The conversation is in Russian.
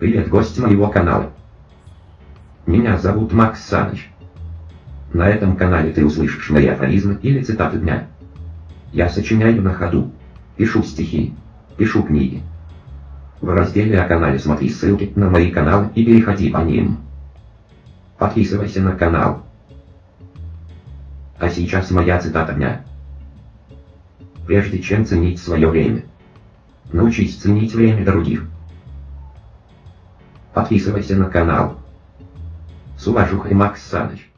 Привет, гость моего канала. Меня зовут Макс Саныч. На этом канале ты услышишь мои афоризмы или цитаты дня. Я сочиняю на ходу, пишу стихи, пишу книги. В разделе о канале смотри ссылки на мои каналы и переходи по ним. Подписывайся на канал. А сейчас моя цитата дня. Прежде чем ценить свое время, научись ценить время других. Подписывайся на канал. С уважухой Макс Саныч.